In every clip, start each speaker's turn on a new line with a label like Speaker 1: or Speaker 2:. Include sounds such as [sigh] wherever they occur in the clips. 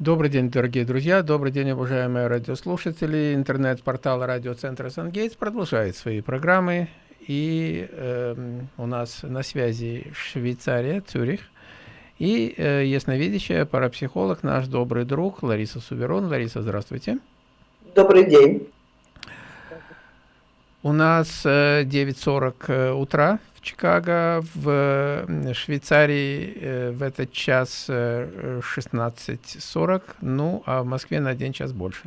Speaker 1: Добрый день, дорогие друзья, добрый день, уважаемые радиослушатели. Интернет-портал радиоцентра «Сангейтс» продолжает свои программы. И э, у нас на связи Швейцария, Цюрих. И э, ясновидящая парапсихолог, наш добрый друг Лариса Суверон. Лариса, здравствуйте.
Speaker 2: Добрый день.
Speaker 1: У нас э, 9.40 э, утра Чикаго, в Швейцарии э, в этот час 16.40, э, ну, а в Москве на один час больше.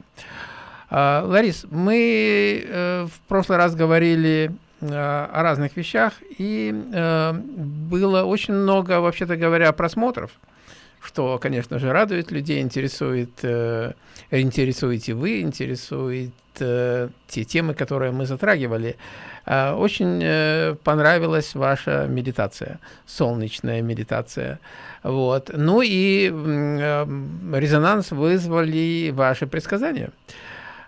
Speaker 1: А, Ларис, мы э, в прошлый раз говорили о разных вещах, и было очень много, вообще-то говоря, просмотров, что, конечно же, радует людей, интересует, интересуете вы, интересует те темы, которые мы затрагивали. Э, очень э, понравилась ваша медитация, солнечная медитация. Вот. Ну и э, резонанс вызвали ваши предсказания.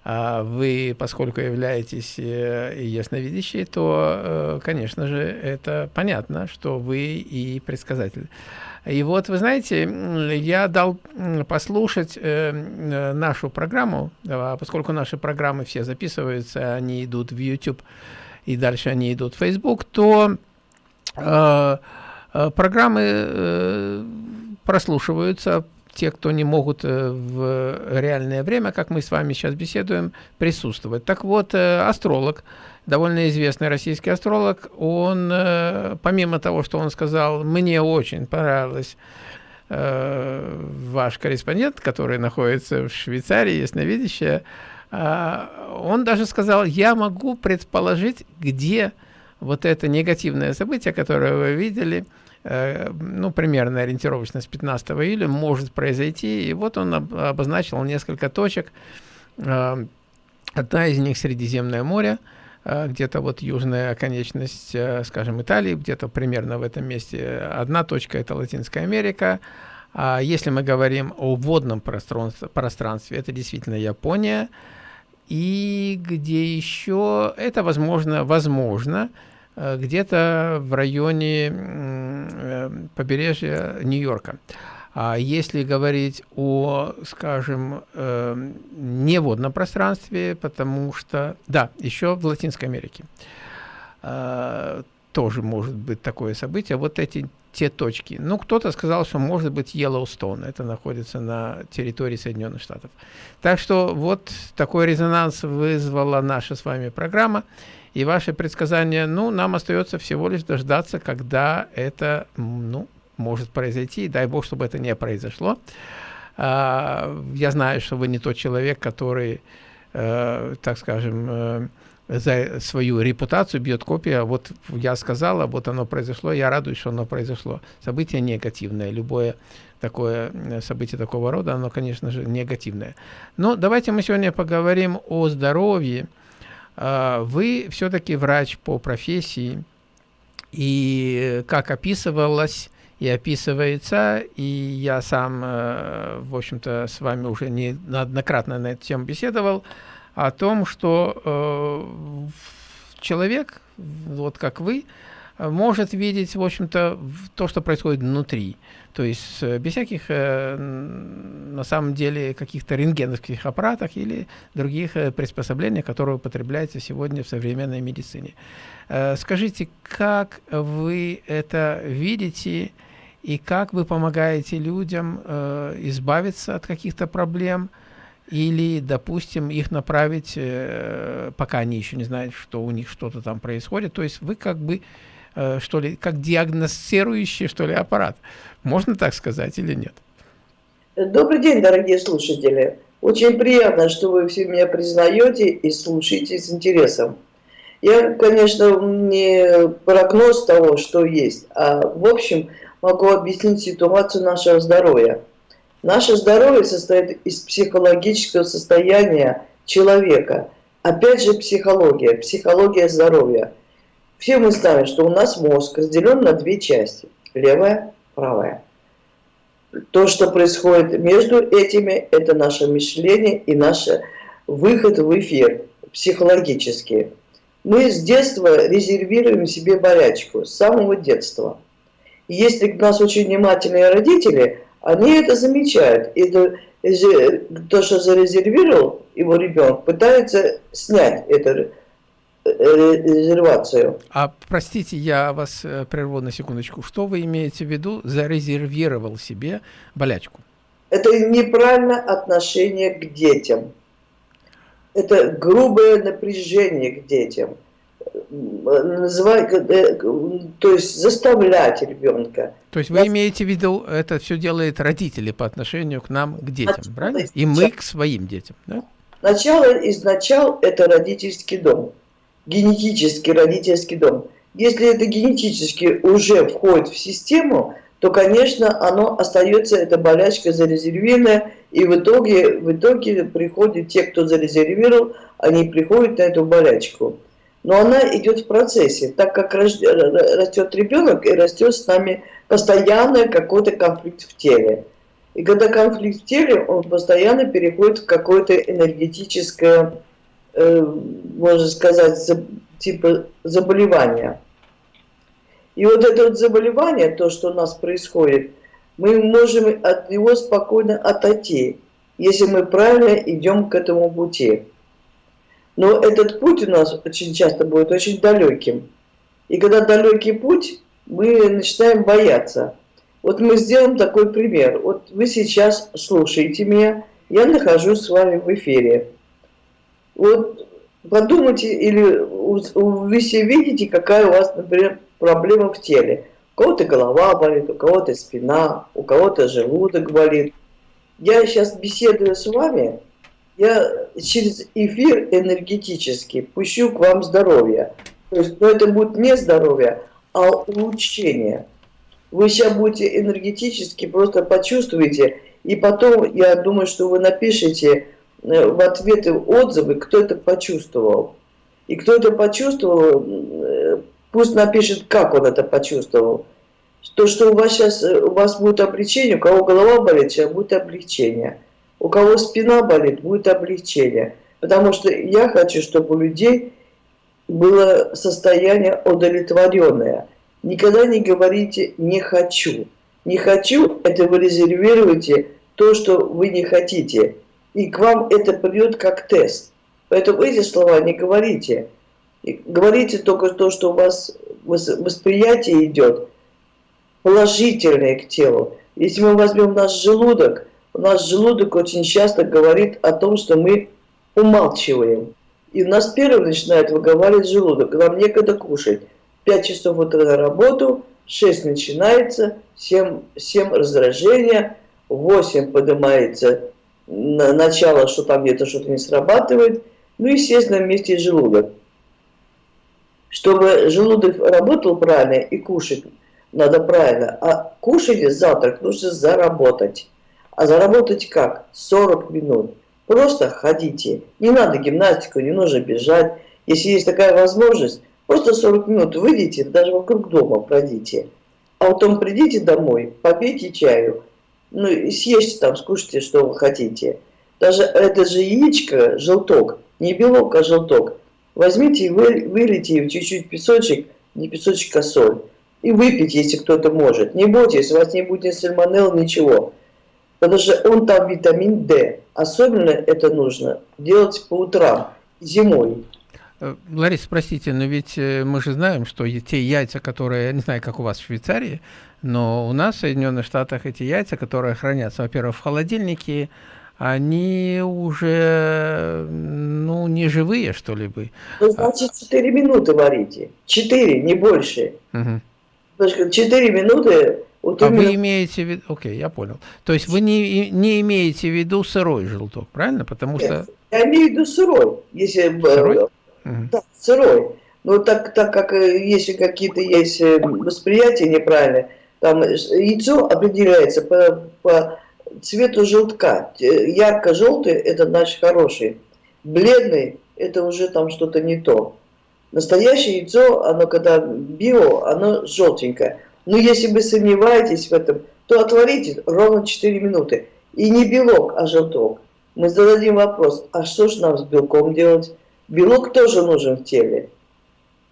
Speaker 1: А вы, поскольку являетесь ясновидящей, то, конечно же, это понятно, что вы и предсказатель. И вот, вы знаете, я дал послушать нашу программу, поскольку наши программы все записываются, они идут в YouTube, и дальше они идут в Facebook, то э, э, программы э, прослушиваются, те, кто не могут э, в реальное время, как мы с вами сейчас беседуем, присутствовать. Так вот, э, астролог, довольно известный российский астролог, он, э, помимо того, что он сказал, мне очень понравилось, ваш корреспондент, который находится в Швейцарии, ясновидящая, а, он даже сказал, я могу предположить, где вот это негативное событие, которое вы видели, ну, примерно ориентировочно с 15 июля, может произойти. И вот он обозначил несколько точек. А, одна из них Средиземное море, а, где-то вот южная оконечность, э, скажем, Италии, где-то примерно в этом месте. Одна точка – это Латинская Америка. А если мы говорим о водном пространстве, пространстве это действительно Япония. И где еще это возможно, возможно, э, где-то в районе э, побережья Нью-Йорка. А если говорить о, скажем, э, неводном пространстве, потому что, да, еще в Латинской Америке тоже может быть такое событие. Вот эти те точки. Ну, кто-то сказал, что может быть Йеллоустоун. Это находится на территории Соединенных Штатов. Так что вот такой резонанс вызвала наша с вами программа. И ваши предсказания, ну, нам остается всего лишь дождаться, когда это, ну, может произойти. Дай бог, чтобы это не произошло. А, я знаю, что вы не тот человек, который, э, так скажем, э, за свою репутацию бьет копия. Вот я сказала, вот оно произошло, я радуюсь, что оно произошло. Событие негативное, любое такое э, событие такого рода, оно, конечно же, негативное. Но давайте мы сегодня поговорим о здоровье. А, вы все-таки врач по профессии, и как описывалось и описывается, и я сам, э, в общем-то, с вами уже неоднократно на эту тему беседовал, о том, что э, человек, вот как вы, может видеть, в общем-то, то, что происходит внутри. То есть э, без всяких, э, на самом деле, каких-то рентгеновских аппаратов или других э, приспособлений, которые употребляются сегодня в современной медицине. Скажите, как вы это видите и как вы помогаете людям избавиться от каких-то проблем, или, допустим, их направить, пока они еще не знают, что у них что-то там происходит. То есть вы как бы, э, что ли, как диагностирующий, что ли, аппарат. Можно так сказать или нет?
Speaker 2: Добрый день, дорогие слушатели. Очень приятно, что вы все меня признаете и слушаете с интересом. Я, конечно, не прогноз того, что есть, а в общем могу объяснить ситуацию нашего здоровья. Наше здоровье состоит из психологического состояния человека. Опять же психология, психология здоровья. Все мы знаем, что у нас мозг разделен на две части. Левая, правая. То, что происходит между этими, это наше мышление и наш выход в эфир психологический. Мы с детства резервируем себе болячку, с самого детства. Если у нас очень внимательные родители – они это замечают. И это, то, что зарезервировал его ребенок, пытается снять эту э, резервацию.
Speaker 1: А простите, я вас э, прерву на секундочку. Что вы имеете в виду, зарезервировал себе болячку?
Speaker 2: Это неправильное отношение к детям. Это грубое напряжение к детям называть, э, то есть заставлять ребенка.
Speaker 1: То есть вы имеете в виду, это все делает родители по отношению к нам, к детям, Начало правильно? И мы к своим детям, да?
Speaker 2: Начало изначал это родительский дом, генетический родительский дом. Если это генетически уже входит в систему, то, конечно, оно остается, эта болячка зарезервированная, и в итоге, в итоге приходят те, кто зарезервировал, они приходят на эту болячку но она идет в процессе, так как растет ребенок и растет с нами постоянно какой-то конфликт в теле. И когда конфликт в теле, он постоянно переходит в какое-то энергетическое, можно сказать, за, типа заболевание. И вот это вот заболевание, то, что у нас происходит, мы можем от него спокойно отойти, если мы правильно идем к этому пути. Но этот путь у нас очень часто будет очень далеким. И когда далекий путь, мы начинаем бояться. Вот мы сделаем такой пример. Вот вы сейчас слушаете меня, я нахожусь с вами в эфире. Вот подумайте, или вы все видите, какая у вас, например, проблема в теле. У кого-то голова болит, у кого-то спина, у кого-то желудок болит. Я сейчас беседую с вами, я через эфир энергетический пущу к вам здоровье. То есть, но это будет не здоровье, а улучшение. Вы сейчас будете энергетически просто почувствуете, и потом, я думаю, что вы напишите в ответы отзывы, кто это почувствовал. И кто это почувствовал, э, пусть напишет, как он это почувствовал. То, что у вас сейчас э, у вас будет облегчение, у кого голова болит, сейчас будет облегчение. У кого спина болит, будет облегчение. Потому что я хочу, чтобы у людей было состояние удовлетворенное. Никогда не говорите «не хочу». «Не хочу» – это вы резервируете то, что вы не хотите. И к вам это придет как тест. Поэтому эти слова не говорите. говорите только то, что у вас восприятие идет положительное к телу. Если мы возьмем наш желудок – у нас желудок очень часто говорит о том, что мы умалчиваем. И у нас первым начинает выговаривать желудок. Нам некогда кушать. 5 часов утра на работу, 6 начинается, 7, 7 раздражения, 8 поднимается начало, что там где-то что-то не срабатывает. Ну, естественно, вместе желудок. Чтобы желудок работал правильно и кушать надо правильно, а кушать завтрак нужно заработать. А заработать как? 40 минут. Просто ходите. Не надо гимнастику, не нужно бежать. Если есть такая возможность, просто 40 минут выйдите, даже вокруг дома пройдите. А потом придите домой, попейте чаю. Ну съешьте там, скушайте, что вы хотите. Даже это же яичко, желток, не белок, а желток. Возьмите и вы, вылейте чуть-чуть песочек, не песочек, а соль. И выпейте, если кто-то может. Не бойтесь, у вас не будет сальмонелл, ничего потому что он там витамин D. Особенно это нужно делать по утрам, зимой.
Speaker 1: Э, Лариса, простите, но ведь э, мы же знаем, что те яйца, которые, я не знаю, как у вас в Швейцарии, но у нас в Соединенных Штатах эти яйца, которые хранятся, во-первых, в холодильнике, они уже, ну, не живые, что ли бы.
Speaker 2: Ну, значит, 4 минуты варите. 4, не больше. Угу. 4 минуты
Speaker 1: вот а вы имеете в виду, окей, я понял. То есть вы не, не имеете в виду сырой желток, правильно? Потому Нет, что...
Speaker 2: Я имею в виду сырой. Если, сырой? Да, сырой. Но так, так как э, если какие-то есть э, восприятия неправильные, там яйцо определяется по, по цвету желтка. Ярко-желтый – это значит хороший. Бледный – это уже там что-то не то. Настоящее яйцо, оно когда био, оно желтенькое. Но если вы сомневаетесь в этом, то отварите ровно 4 минуты. И не белок, а желток. Мы зададим вопрос, а что же нам с белком делать? Белок тоже нужен в теле.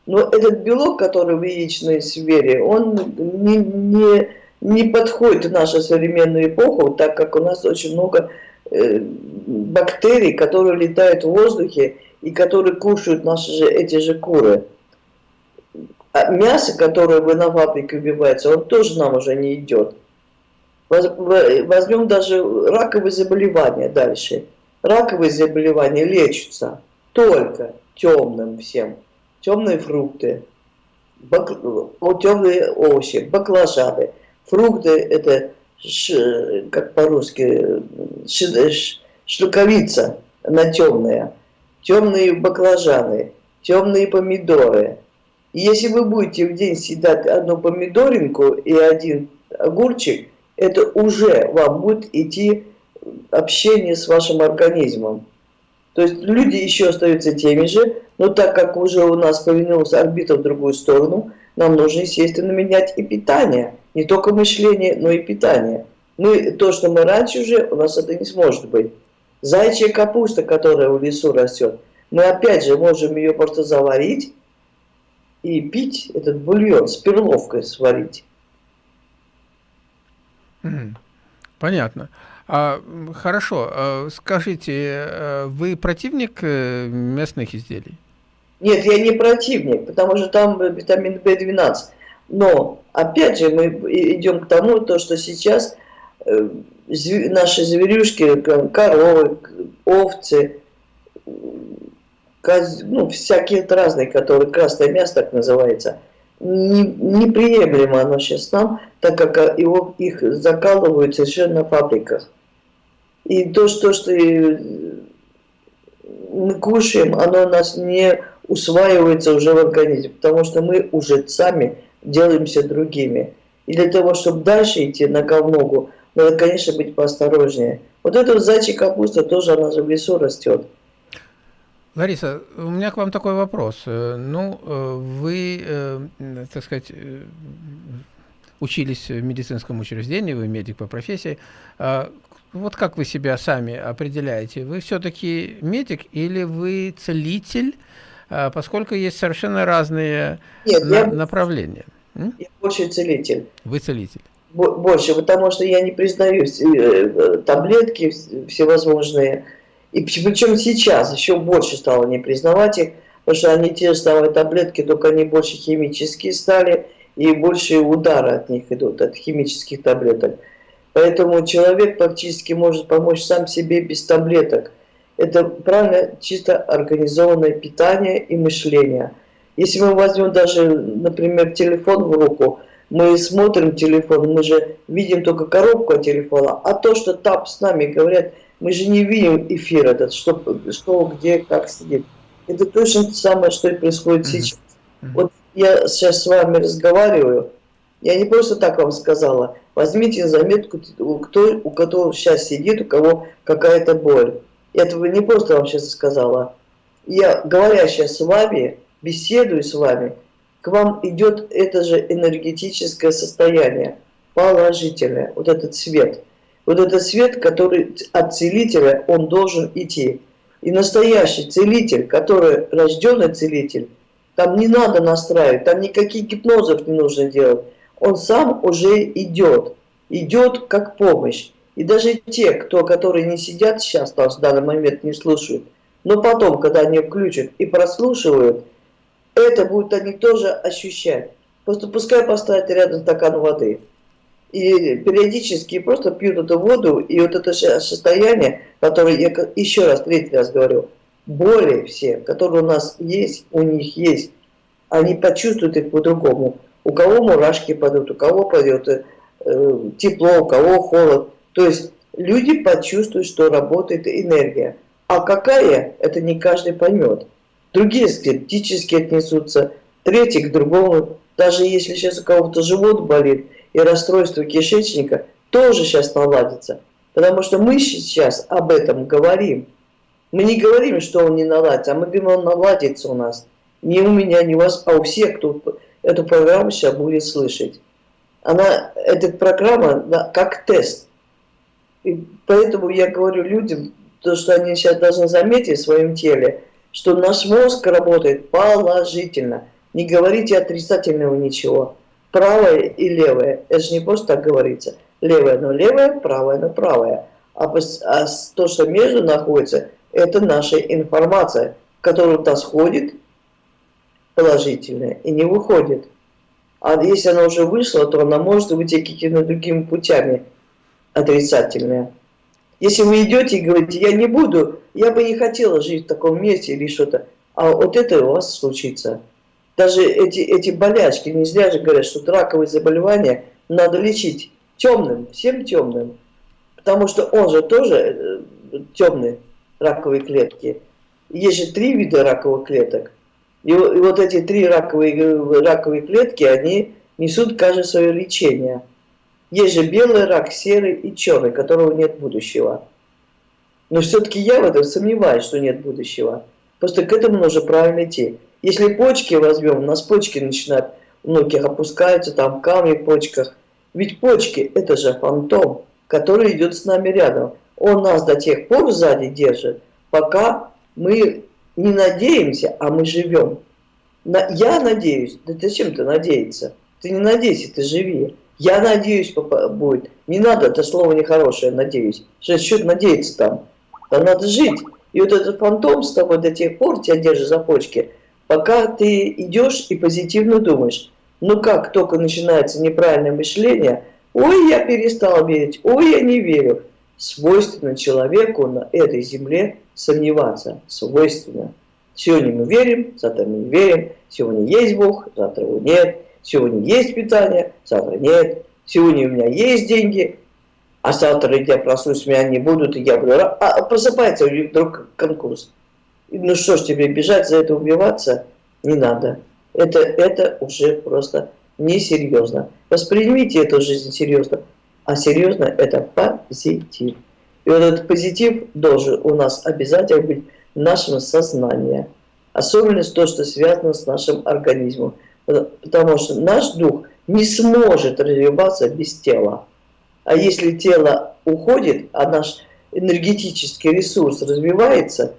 Speaker 2: Но этот белок, который в яичной сфере, он не, не, не подходит в нашу современную эпоху, так как у нас очень много э, бактерий, которые летают в воздухе и которые кушают наши же, эти же куры. А мясо, которое вы на фабрике убивается, он тоже нам уже не идет. Возьмем даже раковые заболевания дальше. Раковые заболевания лечатся только темным всем. Темные фрукты, бак... темные овощи, баклажаны. Фрукты это, ш... как по-русски, ш... шлаковица, она темная. Темные баклажаны, темные помидоры. И если вы будете в день съедать одну помидоринку и один огурчик, это уже вам будет идти общение с вашим организмом. То есть люди еще остаются теми же, но так как уже у нас повернулась орбита в другую сторону, нам нужно, естественно, менять и питание. Не только мышление, но и питание. Мы, то, что мы раньше уже, у нас это не сможет быть. Зайчья капуста, которая в лесу растет, мы опять же можем ее просто заварить и пить этот бульон с перловкой сварить.
Speaker 1: Понятно. А, хорошо, а, скажите, э, вы противник э, местных изделий?
Speaker 2: Нет, я не противник, потому что там витамин В12. Но, опять же, мы идем к тому, то, что сейчас э, наши зверюшки, коровы, овцы, коз, ну, всякие разные, которые красное мясо так называется, не, неприемлемо оно сейчас нам, так как его, их закалывают совершенно на фабриках. И то, что, что мы кушаем, оно у нас не усваивается уже в организме, потому что мы уже сами делаемся другими. И для того, чтобы дальше идти на говногу, надо, конечно, быть поосторожнее. Вот эта вот зайчья капуста тоже, она же в лесу растет.
Speaker 1: Лариса, у меня к вам такой вопрос. Э, ну, э, вы, э, так сказать, учились в медицинском учреждении, вы медик по профессии. Вот как вы себя сами определяете? Вы все-таки медик или вы целитель, а, поскольку есть совершенно разные Нет, на я, направления?
Speaker 2: Я больше целитель.
Speaker 1: Вы целитель?
Speaker 2: Больше, потому что я не признаю таблетки всевозможные, и причем сейчас еще больше стало не признавать их, потому что они те же самые таблетки, только они больше химические стали, и больше удары от них идут, от химических таблеток. Поэтому человек практически может помочь сам себе без таблеток. Это правильно чисто организованное питание и мышление. Если мы возьмем даже, например, телефон в руку, мы смотрим телефон, мы же видим только коробку от телефона, а то, что там с нами говорят, мы же не видим эфир этот, что, что где, как сидит. Это точно то самое, что и происходит сейчас. Вот я сейчас с вами разговариваю, я не просто так вам сказала, возьмите заметку, кто, у которого сейчас сидит, у кого какая-то боль. Я этого не просто вам сейчас сказала. Я, говоря сейчас с вами, беседую с вами, к вам идет это же энергетическое состояние, положительное, вот этот свет – вот это свет, который от целителя, он должен идти. И настоящий целитель, который рожденный целитель, там не надо настраивать, там никаких гипнозов не нужно делать. Он сам уже идет, идет как помощь. И даже те, кто, которые не сидят сейчас, в данный момент не слушают, но потом, когда они включат и прослушивают, это будут они тоже ощущать. Просто пускай поставят рядом стакан воды и периодически просто пьют эту воду, и вот это состояние, которое я еще раз, третий раз говорю, боли все, которые у нас есть, у них есть, они почувствуют их по-другому. У кого мурашки падут, у кого пойдет э, тепло, у кого холод. То есть люди почувствуют, что работает энергия. А какая, это не каждый поймет. Другие скептически отнесутся, третий к другому. Даже если сейчас у кого-то живот болит, и расстройство кишечника тоже сейчас наладится. Потому что мы сейчас об этом говорим. Мы не говорим, что он не наладится, а мы говорим, он наладится у нас. Не у меня, не у вас, а у всех, кто эту программу сейчас будет слышать. Она, эта программа да, как тест. И поэтому я говорю людям, то, что они сейчас должны заметить в своем теле, что наш мозг работает положительно. Не говорите отрицательного ничего. правое и левое. Это же не просто так говорится. Левое, но левое, правое, но правое. А, а то, что между находится, это наша информация, которая у нас ходит положительная и не выходит. А если она уже вышла, то она может выйти какими-то другими путями отрицательная. Если вы идете и говорите, я не буду, я бы не хотела жить в таком месте или что-то, а вот это у вас случится. Даже эти, эти болячки, не зря же говорят, что раковые заболевания надо лечить темным, всем темным. Потому что он же тоже э, темный, раковые клетки. Есть же три вида раковых клеток. И, и вот эти три раковые, раковые клетки, они несут каждое свое лечение. Есть же белый рак, серый и черный, которого нет будущего. Но все-таки я в этом сомневаюсь, что нет будущего. Просто к этому нужно правильно идти. Если почки возьмем, у нас почки начинают, у многих опускаются, там камни в почках. Ведь почки – это же фантом, который идет с нами рядом. Он нас до тех пор сзади держит, пока мы не надеемся, а мы живем. Я надеюсь. Да ты надеяться? Ты не надейся, ты живи. Я надеюсь, будет. Не надо, это слово нехорошее, надеюсь. Что счет надеяться там? Там надо жить. И вот этот фантом с тобой до тех пор тебя держит за почки, пока ты идешь и позитивно думаешь. Ну как только начинается неправильное мышление, ой, я перестал верить, ой, я не верю. Свойственно человеку на этой земле сомневаться. Свойственно. Сегодня мы верим, завтра мы не верим. Сегодня есть Бог, завтра его нет. Сегодня есть питание, завтра нет. Сегодня у меня есть деньги, а завтра я проснусь, меня не будут, и я буду... А просыпается вдруг конкурс. Ну что ж тебе, бежать за это, убиваться не надо. Это, это уже просто несерьезно. Воспримите эту жизнь серьезно. А серьезно это позитив. И вот этот позитив должен у нас обязательно быть в нашем сознании. Особенно то, что связано с нашим организмом. Потому что наш дух не сможет развиваться без тела. А если тело уходит, а наш энергетический ресурс развивается,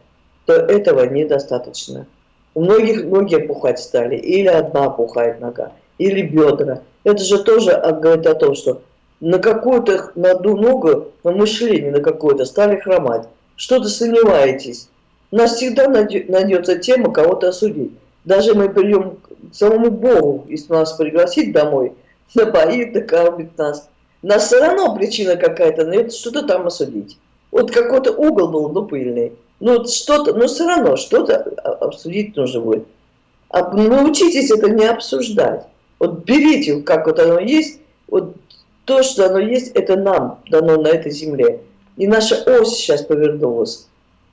Speaker 2: то этого недостаточно. У многих ноги опухать стали, или одна опухает нога, или бедра. Это же тоже говорит о том, что на какую-то, на одну ногу, на мышление на какое-то стали хромать. Что-то сомневаетесь. У нас всегда найдется тема кого-то осудить. Даже мы придем к самому Богу, если нас пригласить домой, [laughs] напоит, накормит нас. Нас все равно причина какая-то, но что-то там осудить. Вот какой-то угол был, ну, пыльный. Ну, что-то, но все равно что-то обсудить нужно будет. А научитесь это не обсуждать. Вот берите, как вот оно есть, вот то, что оно есть, это нам дано на этой земле. И наша ось сейчас повернулась.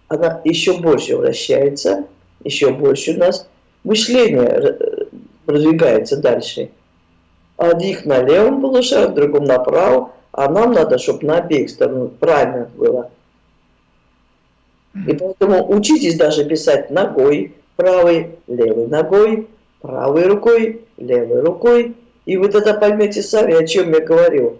Speaker 2: Она еще больше вращается, еще больше у нас мышление э, продвигается дальше. Одних на левом полушарии, другом направо, а нам надо, чтобы на обеих сторонах правильно было. И поэтому учитесь даже писать ногой, правой, левой ногой, правой рукой, левой рукой. И вы тогда поймете сами, о чем я говорю.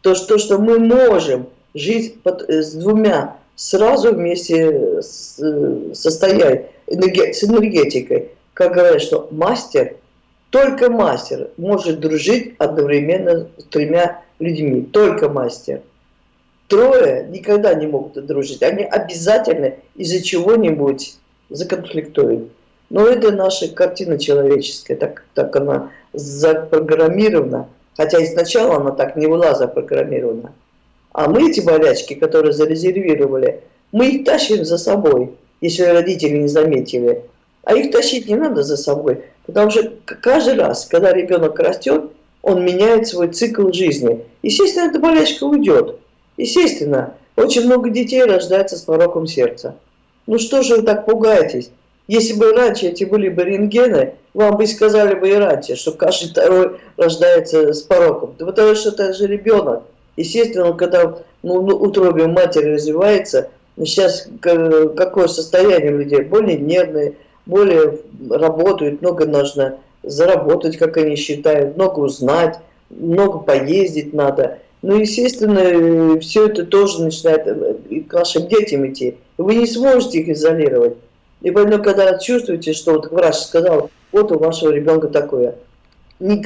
Speaker 2: То, что, что мы можем жить под, э, с двумя сразу вместе с, э, состоять, с энергетикой как говорят, что мастер, только мастер может дружить одновременно с тремя людьми. Только мастер. Трое никогда не могут дружить. Они обязательно из-за чего-нибудь законфликтуют. Но это наша картина человеческая, так, так она запрограммирована. Хотя и сначала она так не была запрограммирована. А мы эти болячки, которые зарезервировали, мы их тащим за собой, если родители не заметили. А их тащить не надо за собой, потому что каждый раз, когда ребенок растет, он меняет свой цикл жизни. Естественно, эта болячка уйдет. Естественно, очень много детей рождается с пороком сердца. Ну что же вы так пугаетесь? Если бы раньше эти были бы рентгены, вам бы сказали бы и раньше, что каждый второй рождается с пороком. Да потому что это же ребенок. Естественно, когда ну, ну, утробе матери развивается, сейчас какое состояние людей? Более нервные, более работают, много нужно заработать, как они считают, много узнать, много поездить надо. Ну, естественно, все это тоже начинает к вашим детям идти. Вы не сможете их изолировать. И поэтому, когда чувствуете, что вот врач сказал, вот у вашего ребенка такое,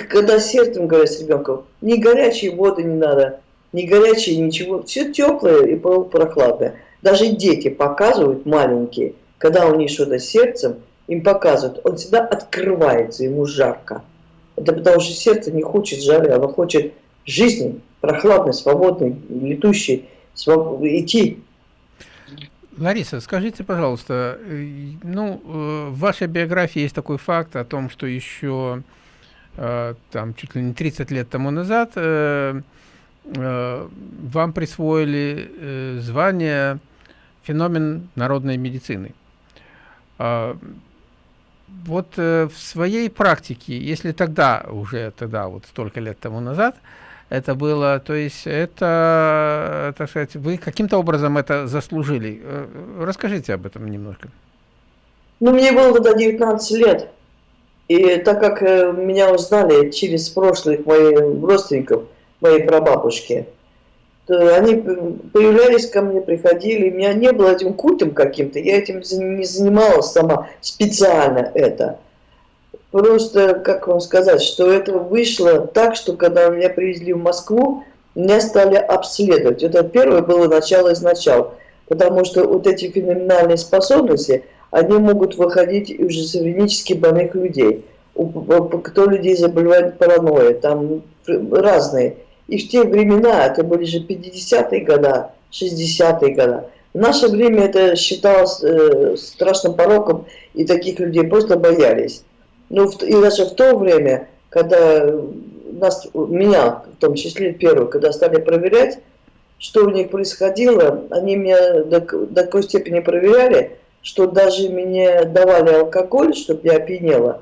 Speaker 2: когда сердцем говорят с ребенком, ни горячие воды не надо, ни горячие, ничего, все теплое и прохладное. Даже дети показывают маленькие, когда у них что-то сердцем, им показывают, он всегда открывается, ему жарко. Это потому что сердце не хочет жары, оно хочет жизни, прохладной, свободной, летущей, своб... идти.
Speaker 1: Лариса, скажите, пожалуйста, э, ну, э, в вашей биографии есть такой факт о том, что еще э, там чуть ли не 30 лет тому назад вам присвоили звание феномен народной медицины. А, вот в своей практике, если тогда, уже тогда, вот столько лет тому назад, это было, то есть это, так сказать, вы каким-то образом это заслужили. Э, расскажите об этом немножко.
Speaker 2: Ну, мне было тогда 19 лет, и так как э, меня узнали через прошлых моих родственников, моей прабабушки, то они появлялись ко мне, приходили, меня не было этим культом каким-то, я этим не занималась сама специально это. Просто, как вам сказать, что это вышло так, что когда меня привезли в Москву, меня стали обследовать. Это первое было начало из начала. Потому что вот эти феноменальные способности, они могут выходить из шизофренически больных людей. Кто людей заболевает паранойей, там разные. И в те времена, это были же 50-е годы, 60-е годы, в наше время это считалось э, страшным пороком, и таких людей просто боялись. Ну, и даже в то время, когда нас, меня, в том числе первую, когда стали проверять, что у них происходило, они меня до, до такой степени проверяли, что даже мне давали алкоголь, чтобы я опьянела,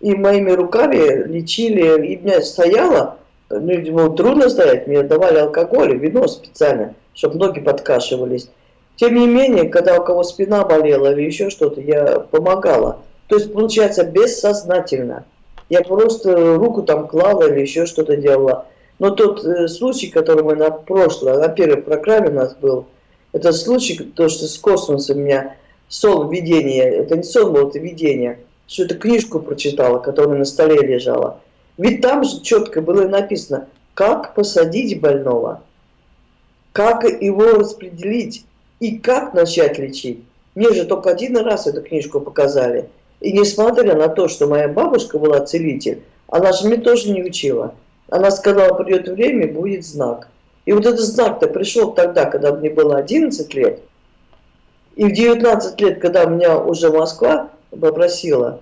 Speaker 2: и моими руками лечили, и меня стояло, ну, было трудно стоять, мне давали алкоголь, вино специально, чтобы ноги подкашивались. Тем не менее, когда у кого спина болела или еще что-то, я помогала. То есть, получается, бессознательно. Я просто руку там клала или еще что-то делала. Но тот э, случай, который мы на прошлое, на первой программе у нас был, это случай, то, что с космосом у меня сон видение, это не сон был, это видение, что это книжку прочитала, которая на столе лежала. Ведь там же четко было написано, как посадить больного, как его распределить и как начать лечить. Мне же только один раз эту книжку показали. И несмотря на то, что моя бабушка была целитель, она же мне тоже не учила. Она сказала, придет время, будет знак. И вот этот знак-то пришел тогда, когда мне было 11 лет. И в 19 лет, когда меня уже Москва попросила,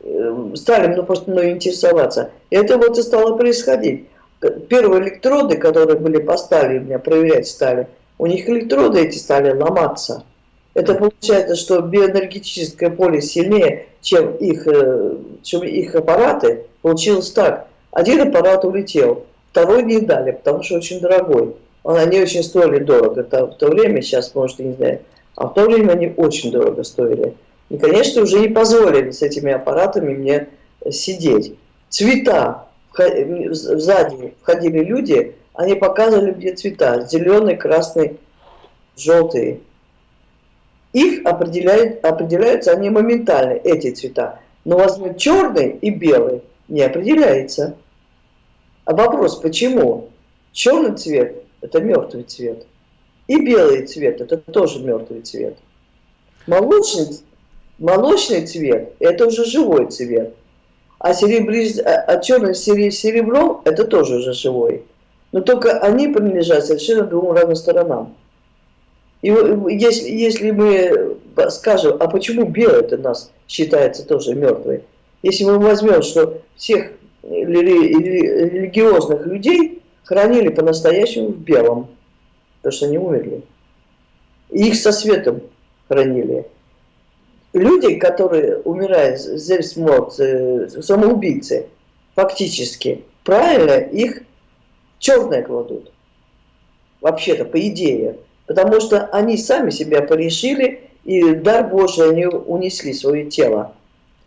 Speaker 2: э, стали ну, просто мной интересоваться. И это вот и стало происходить. Первые электроды, которые были поставлены, меня проверять стали, у них электроды эти стали ломаться. Это получается, что биоэнергетическое поле сильнее, чем их, э, чем их аппараты. Получилось так. Один аппарат улетел, второй не дали, потому что очень дорогой. Они очень стоили дорого. Это в то время, сейчас, может, не знаю, а в то время они очень дорого стоили. И, конечно, уже не позволили с этими аппаратами мне сидеть. Цвета. Сзади входили люди, они показывали мне цвета. Зеленый, красный, желтый. Их определяют, определяются они моментально, эти цвета. Но возьмем черный и белый, не определяется. А вопрос, почему? Черный цвет – это мертвый цвет. И белый цвет – это тоже мертвый цвет. Молочный, молочный цвет – это уже живой цвет. А, серебри, а, а черный серебро – это тоже уже живой. Но только они принадлежат совершенно двум разным сторонам. И если, если мы скажем, а почему белый это нас считается тоже мертвый? Если мы возьмем, что всех религиозных людей хранили по-настоящему в белом, потому что они умерли. И их со светом хранили. Люди, которые умирают, зельсморт, э, самоубийцы, фактически, правильно, их черное кладут. Вообще-то, по идее. Потому что они сами себя порешили, и дар Божий они унесли свое тело.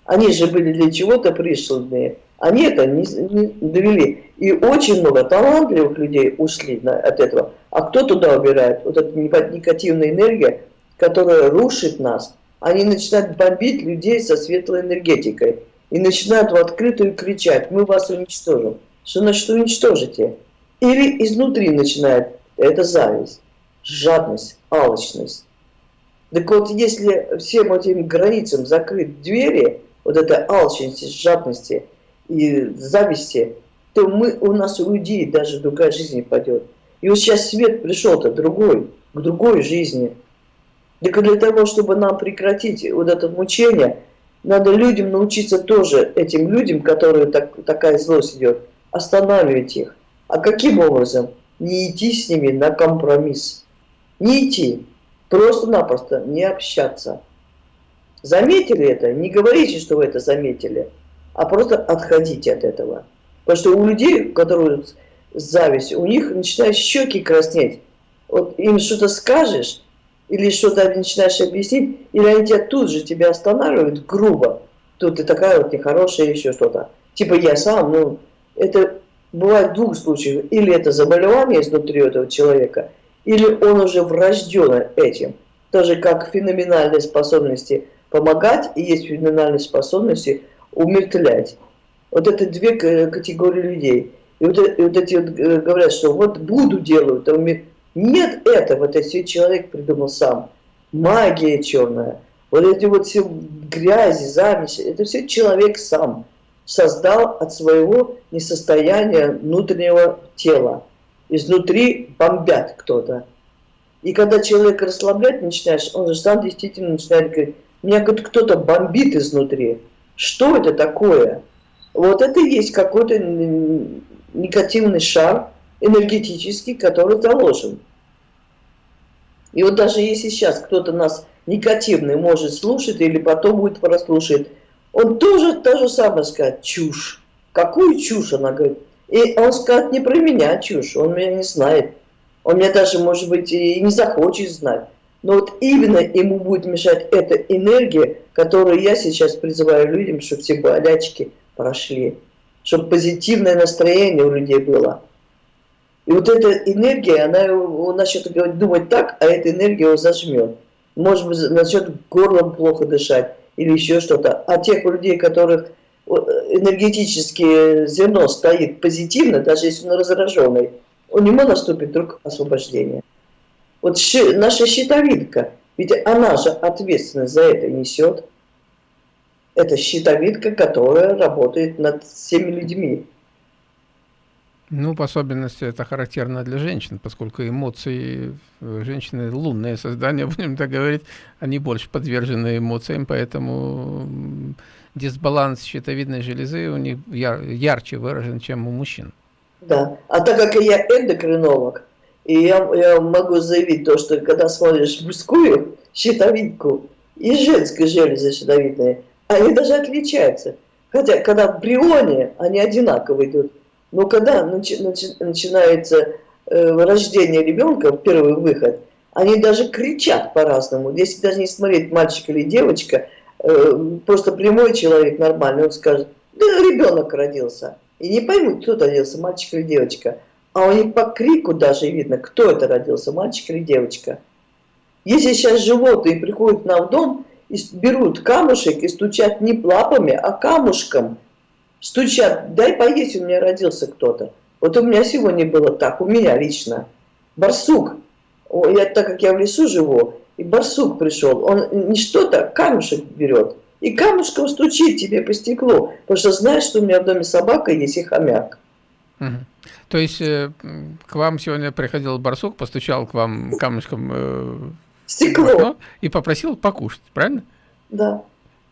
Speaker 2: Они же были для чего-то присланные. Они это не, не довели. И очень много талантливых людей ушли на, от этого. А кто туда убирает? Вот эта негативная энергия, которая рушит нас. Они начинают бомбить людей со светлой энергетикой. и начинают в открытую кричать, мы вас уничтожим. Что значит уничтожите? Или изнутри начинает, это зависть, жадность, алчность. Так вот, если всем этим границам закрыть двери, вот этой алчности, жадности и зависти, то мы, у нас у людей даже другая жизнь пойдет. И вот сейчас свет пришел-то другой, к другой жизни. Так для того, чтобы нам прекратить вот это мучение, надо людям научиться тоже, этим людям, которые так, такая злость идет, останавливать их. А каким образом? Не идти с ними на компромисс. Не идти. Просто-напросто не общаться. Заметили это? Не говорите, что вы это заметили, а просто отходите от этого. Потому что у людей, которые зависть, у них начинают щеки краснеть. Вот им что-то скажешь, или что-то начинаешь объяснить, или они тебя тут же тебя останавливают грубо. Тут ты такая вот нехорошая, еще что-то. Типа я сам, ну, это бывает в двух случаях. Или это заболевание изнутри этого человека, или он уже врожден этим. Тоже как феноменальные способности помогать, и есть феноменальные способности умертвлять. Вот это две категории людей. И вот, и вот эти вот э, говорят, что вот буду делают, а нет этого, это все человек придумал сам. Магия черная, вот эти вот все грязи, замеси, это все человек сам создал от своего несостояния внутреннего тела. Изнутри бомбят кто-то. И когда человек расслаблять начинаешь, он же сам действительно начинает говорить, меня кто-то бомбит изнутри. Что это такое? Вот это и есть какой-то негативный шар энергетический, который заложен. И вот даже если сейчас кто-то нас негативный может слушать или потом будет прослушать, он тоже то же самое скажет, чушь. Какую чушь она говорит? И он скажет не про меня чушь, он меня не знает. Он меня даже, может быть, и не захочет знать. Но вот именно ему будет мешать эта энергия, которую я сейчас призываю людям, чтобы все болячки прошли, чтобы позитивное настроение у людей было. И вот эта энергия, она он начнет думать так, а эта энергия его зажмет. Может быть, начнет горлом плохо дышать или еще что-то. А тех людей, которых энергетическое зерно стоит позитивно, даже если он раздраженный, у него наступит вдруг освобождение. Вот наша щитовидка, ведь она же ответственность за это несет. Это щитовидка, которая работает над всеми людьми.
Speaker 1: Ну, по особенности это характерно для женщин, поскольку эмоции э, женщины лунное создание, [laughs] будем так говорить, они больше подвержены эмоциям, поэтому дисбаланс щитовидной железы у них яр ярче выражен, чем у мужчин.
Speaker 2: Да, а так как я эндокринолог, и я, я могу заявить то, что когда смотришь мужскую щитовидку и женскую железы щитовидные, они даже отличаются. Хотя, когда в брионе, они одинаково идут. Но когда начи, начи, начинается э, рождение ребенка, первый выход, они даже кричат по-разному. Если даже не смотреть мальчик или девочка, просто прямой человек нормальный, он скажет, да ребенок родился. И не поймут, кто родился, мальчик или девочка. А у них по крику даже видно, кто это родился, мальчик или девочка. Если сейчас животные приходят нам в дом и берут камушек и стучат не лапами, а камушком, стучат, дай поесть, у меня родился кто-то. Вот у меня сегодня было так, у меня лично. Барсук, я, так как я в лесу живу, и барсук пришел, он не что-то, камушек берет, и камушком стучит тебе по стеклу, потому что знаешь, что у меня в доме собака есть и хомяк.
Speaker 1: Угу. То есть э, к вам сегодня приходил барсук, постучал к вам камушком э,
Speaker 2: стекло
Speaker 1: и попросил покушать, правильно?
Speaker 2: Да.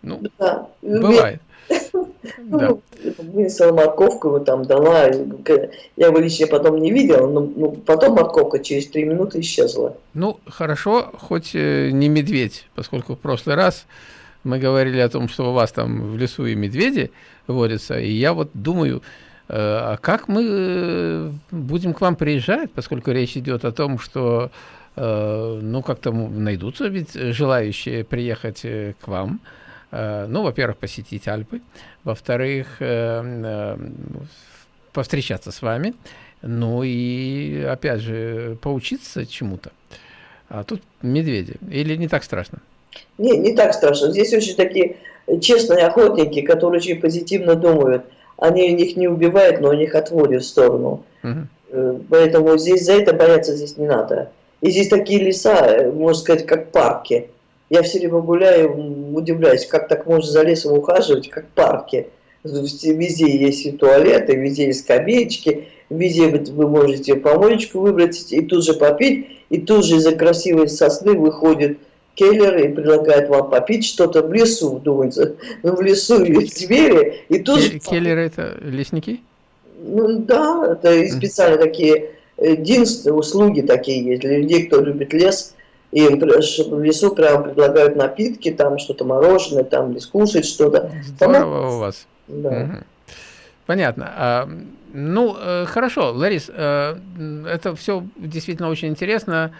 Speaker 1: Ну, да. бывает. [laughs]
Speaker 2: Ну, вынесла морковку, его там дала. Я его лично потом не видел, но ну, потом морковка через три минуты исчезла.
Speaker 1: Ну, хорошо, хоть э, не медведь, поскольку в прошлый раз мы говорили о том, что у вас там в лесу и медведи водятся, и я вот думаю, э, а как мы э, будем к вам приезжать, поскольку речь идет о том, что ну как-то найдутся ведь желающие приехать к вам, ну, во-первых, посетить Альпы, во-вторых, э, э, повстречаться с вами, ну и, опять же, поучиться чему-то. А тут медведи. Или не так страшно?
Speaker 2: Не, не так страшно. Здесь очень такие честные охотники, которые очень позитивно думают. Они них не убивают, но их отводят в сторону. Угу. Поэтому здесь за это бояться здесь не надо. И здесь такие леса, можно сказать, как парки. Я все время гуляю, удивляюсь, как так можно за лесом ухаживать, как парки. Везде есть и туалеты, везде есть скамеечки, везде вы можете помоечку выбрать и тут же попить, и тут же из-за красивой сосны выходит келлер и предлагает вам попить что-то в лесу, думается. Ну, в лесу есть звери, и тут
Speaker 1: же... Келлеры это лесники?
Speaker 2: Ну, да, это специально такие единственные услуги такие есть для людей, кто любит лес. И в лесу прямо предлагают напитки, там что-то мороженое, там или скушать что-то.
Speaker 1: Здорово у вас. Да. Угу. Понятно. А, ну, э, хорошо, Ларис, э, это все действительно очень интересно.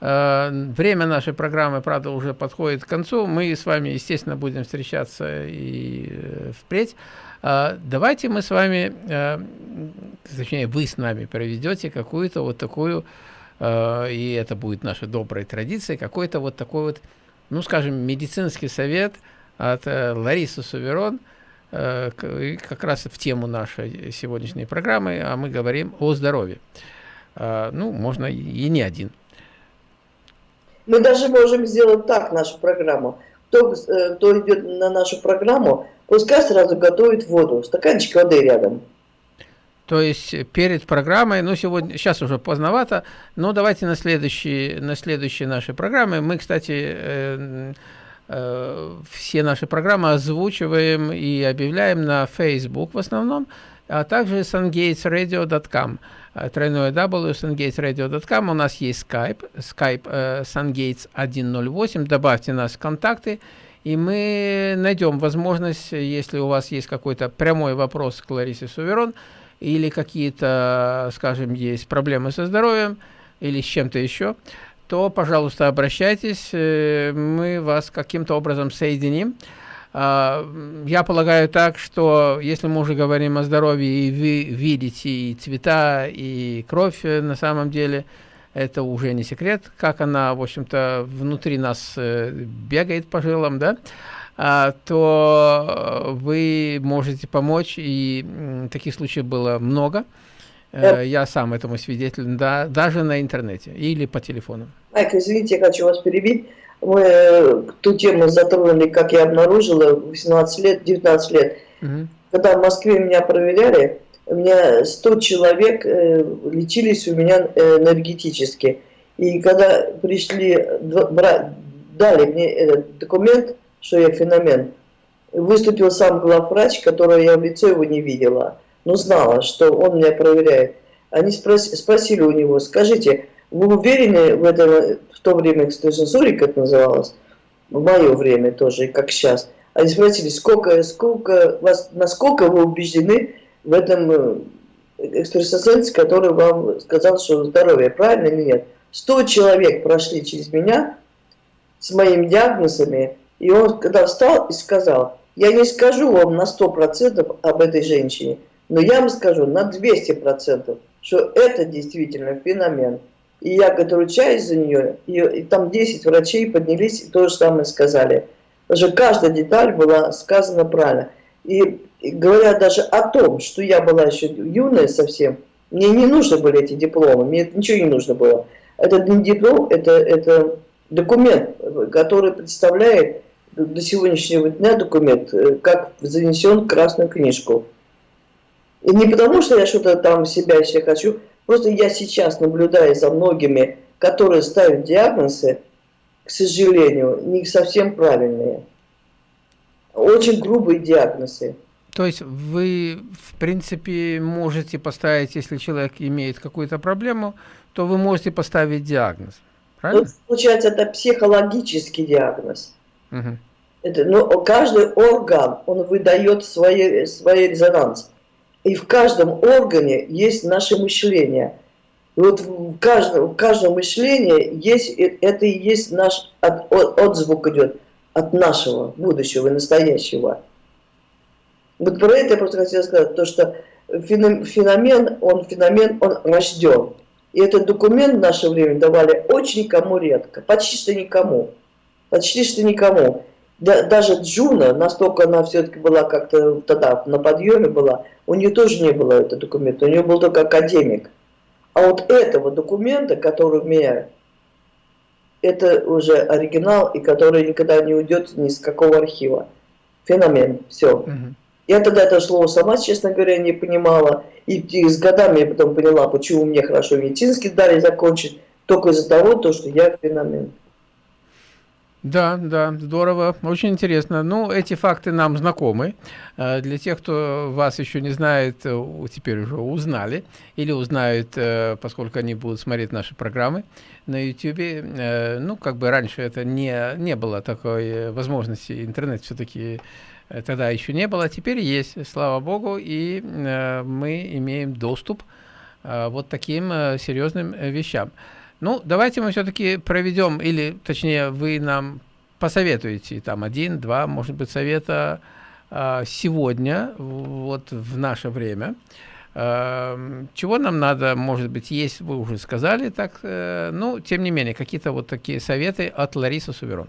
Speaker 1: Э, время нашей программы, правда, уже подходит к концу. Мы с вами, естественно, будем встречаться и впредь. Давайте мы с вами, точнее, вы с нами проведете какую-то вот такую, и это будет наша добрая традиция, какой-то вот такой вот, ну, скажем, медицинский совет от Ларисы Суверон – Э, как раз в тему нашей сегодняшней программы, а мы говорим о здоровье. Э, ну, можно и не один.
Speaker 2: Мы даже можем сделать так нашу программу. Кто, э, кто идет на нашу программу, пускай сразу готовит воду, стаканчик воды рядом.
Speaker 1: То есть перед программой, ну сегодня, сейчас уже поздновато, но давайте на следующей, на следующей нашей программе. Мы, кстати, Э, все наши программы озвучиваем и объявляем на Facebook в основном, а также sungatesradio.com. Э, тройное W, sungatesradio.com. У нас есть Skype, Skype э, sungates 108. Добавьте нас в контакты, и мы найдем возможность, если у вас есть какой-то прямой вопрос к Ларисе Суверон, или какие-то, скажем, есть проблемы со здоровьем, или с чем-то еще, то, пожалуйста, обращайтесь, э, мы вас каким-то образом соединим. А, я полагаю так, что если мы уже говорим о здоровье, и вы видите и цвета, и кровь э, на самом деле, это уже не секрет, как она, в общем-то, внутри нас э, бегает по жилам, да, то вы можете помочь, и таких случаев было много. Э, я сам этому свидетель, да, даже на интернете или по телефону.
Speaker 2: Майк, извините, я хочу вас перебить. Мы э, ту тему затронули, как я обнаружила, 18 лет, 19 лет. Угу. Когда в Москве меня проверяли, у меня 100 человек э, лечились у меня энергетически. И когда пришли, дали мне этот документ, что я феномен, выступил сам главврач, которого я в лицо его не видела но знала, что он меня проверяет. Они спросили, спросили у него, скажите, вы уверены в этом, в то время экстрасенсорик, как называлось, в мое время тоже, как сейчас. Они спросили, сколько, сколько вас, насколько вы убеждены в этом э, экстрасенсе, который вам сказал, что здоровье, правильно или нет? Сто человек прошли через меня с моими диагнозами, и он когда встал и сказал, я не скажу вам на сто процентов об этой женщине, но я вам скажу на 200%, что это действительно феномен. И я, говорит, ручаюсь за нее, и, и там 10 врачей поднялись и то же самое сказали. Даже каждая деталь была сказана правильно. И, и говоря даже о том, что я была еще юная совсем, мне не нужны были эти дипломы, мне ничего не нужно было. Это не диплом, это, это документ, который представляет до сегодняшнего дня документ, э, как занесен в Красную книжку. И не потому, что я что-то там себя еще хочу, просто я сейчас наблюдаю за многими, которые ставят диагнозы, к сожалению, не совсем правильные. Очень грубые диагнозы.
Speaker 1: То есть вы, в принципе, можете поставить, если человек имеет какую-то проблему, то вы можете поставить диагноз. Правильно?
Speaker 2: Вот, получается, это психологический диагноз. Это, но каждый орган, он выдает свой, свой резонанс. И в каждом органе есть наше мышление. И вот в каждом, в каждом мышлении есть, это и есть наш от, от, отзвук идет от нашего будущего и настоящего. Вот про это я просто хотела сказать, то что феномен, он феномен, он рожден. И этот документ в наше время давали очень кому редко, почти что никому. Почти что никому. да, даже Джуна, настолько она все-таки была как-то тогда на подъеме была, у нее тоже не было этого документа, у нее был только академик. А вот этого документа, который у меня, это уже оригинал, и который никогда не уйдет ни с какого архива. Феномен, все. Угу. Я тогда это слово сама, честно говоря, не понимала. И, и с годами я потом поняла, почему мне хорошо медицинский дали закончить, только из-за того, то, что я феномен.
Speaker 1: Да, да, здорово, очень интересно. Ну, эти факты нам знакомы. Э, для тех, кто вас еще не знает, э, теперь уже узнали, или узнают, э, поскольку они будут смотреть наши программы на YouTube. Ну, как бы раньше это не, не было такой возможности, интернет все-таки тогда еще не было, теперь есть, слава богу, и мы имеем доступ вот таким серьезным вещам. Ну, давайте мы все-таки проведем, или, точнее, вы нам посоветуете, там, один, два, может быть, совета э, сегодня, вот в наше время. Э, чего нам надо, может быть, есть, вы уже сказали, так, э, ну, тем не менее, какие-то вот такие советы от Ларисы Суверон.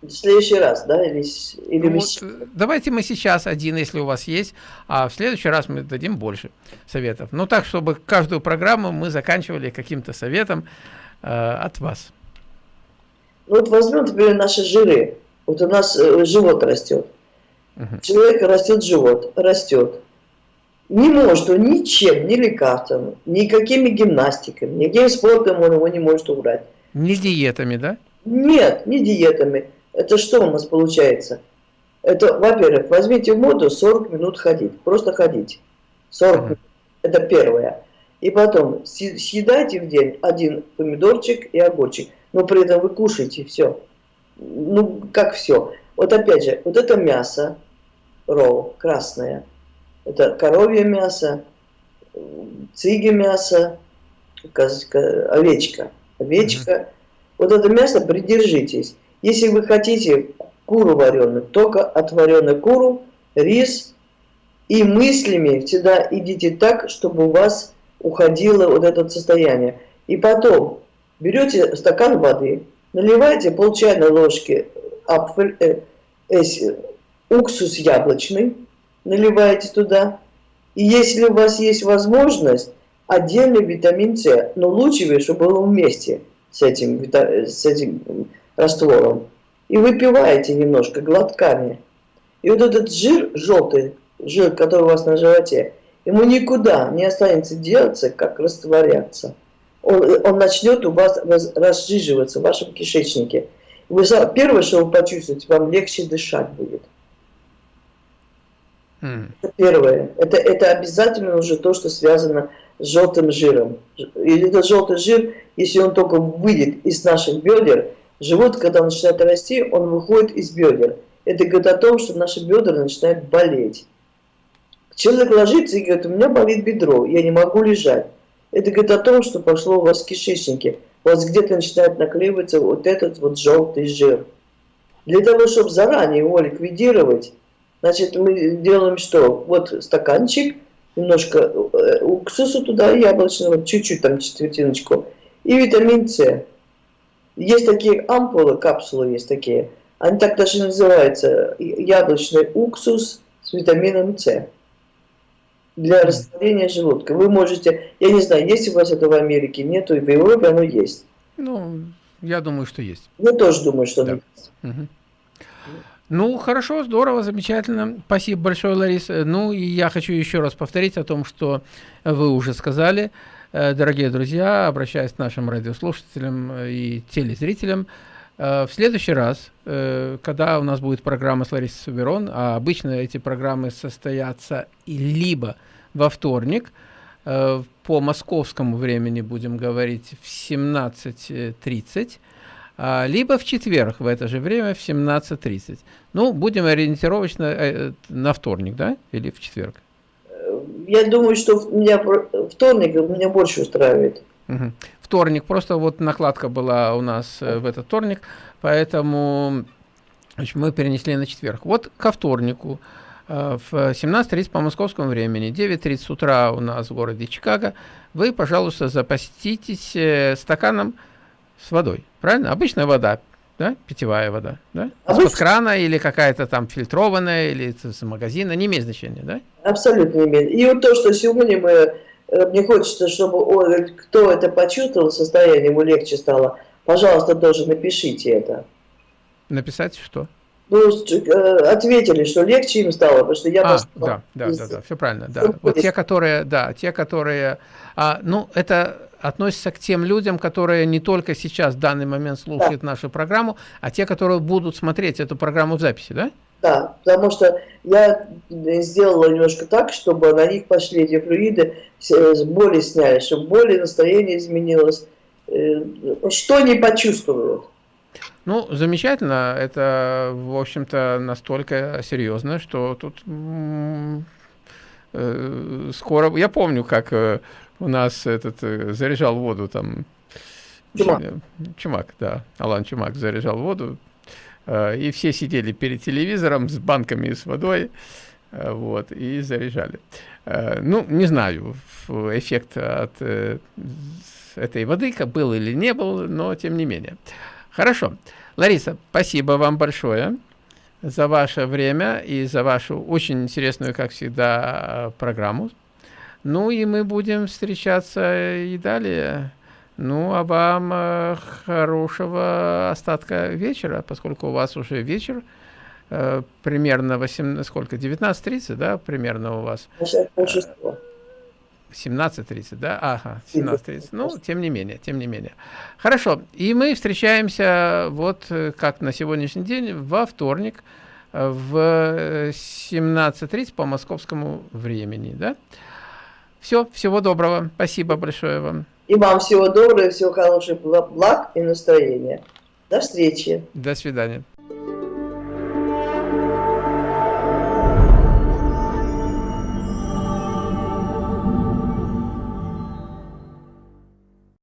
Speaker 2: В следующий раз, да? Или, или
Speaker 1: ну, вот, давайте мы сейчас один, если у вас есть, а в следующий раз мы дадим больше советов. Ну так, чтобы каждую программу мы заканчивали каким-то советом э, от вас.
Speaker 2: Ну вот возьмем, например, наши жиры. Вот у нас э, живот растет. Угу. Человек растет живот, растет. Не может он ничем, ни лекарством, никакими гимнастиками, никаким спортом он его не может убрать.
Speaker 1: Не диетами, да?
Speaker 2: Нет, не диетами. Это что у нас получается? Это, во-первых, возьмите в моду 40 минут ходить, просто ходить. 40 минут. Это первое. И потом съедайте в день один помидорчик и огурчик, но при этом вы кушаете все. Ну, как все. Вот опять же, вот это мясо, роу, красное, это коровье мясо, циги мясо, овечка, овечка. Mm -hmm. Вот это мясо придержитесь. Если вы хотите куру вареную, только отваренную куру, рис и мыслями всегда идите так, чтобы у вас уходило вот это состояние. И потом берете стакан воды, наливаете пол чайной ложки апфель, э, э, уксус яблочный, наливаете туда. И если у вас есть возможность, отдельный витамин С, но лучше, чтобы было вместе с этим, с этим раствором и выпиваете немножко глотками. И вот этот жир желтый, жир, который у вас на животе, ему никуда не останется делаться, как растворяться. Он, он начнет у вас разжиживаться в вашем кишечнике. Вы, первое, что вы почувствуете, вам легче дышать будет. Mm. Это первое. Это, это обязательно уже то, что связано с желтым жиром. И этот желтый жир, если он только выйдет из наших бедер, Живот, когда начинает расти, он выходит из бедер. Это говорит о том, что наши бедра начинают болеть. Человек ложится и говорит, у меня болит бедро, я не могу лежать. Это говорит о том, что пошло у вас в кишечнике. У вас где-то начинает наклеиваться вот этот вот желтый жир. Для того, чтобы заранее его ликвидировать, значит, мы делаем что? Вот стаканчик, немножко э, уксуса туда, яблочного, чуть-чуть там четвертиночку, и витамин С. Есть такие ампулы, капсулы есть такие. Они так даже называются. Яблочный уксус с витамином С. Для растворения желудка. Вы можете, я не знаю, есть у вас это в Америке, нету, и в Европе оно есть.
Speaker 1: Ну, я думаю, что есть.
Speaker 2: Я тоже думаю, что да. оно есть.
Speaker 1: Угу. Ну, хорошо, здорово, замечательно. Спасибо большое, Лариса. Ну, и я хочу еще раз повторить о том, что вы уже сказали. Э, дорогие друзья, обращаясь к нашим радиослушателям э, и телезрителям, э, в следующий раз, когда у нас будет программа с Ларисой Суберон, а обычно эти программы состоятся либо во вторник, по московскому времени будем говорить в 17.30, а, либо в четверг в это же время в 17.30. Ну, будем ориентировочно на вторник, да, или в четверг?
Speaker 2: Я думаю, что меня вторник меня больше устраивает.
Speaker 1: Угу. Вторник, просто вот накладка была у нас э, в этот вторник, поэтому значит, мы перенесли на четверг. Вот ко вторнику э, в 17.30 по московскому времени, 9.30 утра у нас в городе Чикаго, вы, пожалуйста, запаститесь э, стаканом с водой, правильно? Обычная вода, да? Питьевая вода, да? А Из-под крана или какая-то там фильтрованная, или из магазина, не имеет значения, да?
Speaker 2: Абсолютно не имеет. И вот то, что сегодня мы, э, мне хочется, чтобы он, кто это почувствовал, состояние ему легче стало, пожалуйста, тоже напишите это.
Speaker 1: Написать что?
Speaker 2: Ну, э, ответили, что легче им стало, потому что я...
Speaker 1: А, да, да, да, да, все правильно, да. Вот те, которые, да, те, которые... А, ну, это относится к тем людям, которые не только сейчас в данный момент слушают да. нашу программу, а те, которые будут смотреть эту программу в записи, да?
Speaker 2: Да, потому что я сделала немножко так, чтобы на них пошли эти флюиды, боли сняли, чтобы боли, настроение изменилось, э, что они почувствуют.
Speaker 1: Ну, замечательно. Это, в общем-то, настолько серьезно, что тут э, скоро... Я помню, как э, у нас этот э, заряжал воду там... Чумак. Чумак, да. Алан Чумак заряжал воду. Э, и все сидели перед телевизором с банками с водой. Э, вот, и заряжали. Э, ну, не знаю, эффект от э, этой воды был или не был, но тем не менее. Хорошо. Лариса, спасибо вам большое за ваше время и за вашу очень интересную, как всегда, программу. Ну и мы будем встречаться и далее. Ну, а вам э, хорошего остатка вечера, поскольку у вас уже вечер, э, примерно 18, сколько, 19.30, да, примерно у вас? 17.30, да? Ага, 17.30. Ну, тем не менее, тем не менее. Хорошо. И мы встречаемся вот э, как на сегодняшний день во вторник в 17.30 по московскому времени, да? Все, всего доброго. Спасибо большое вам.
Speaker 2: И вам всего доброго, всего хорошего, благ и настроения. До встречи.
Speaker 1: До свидания.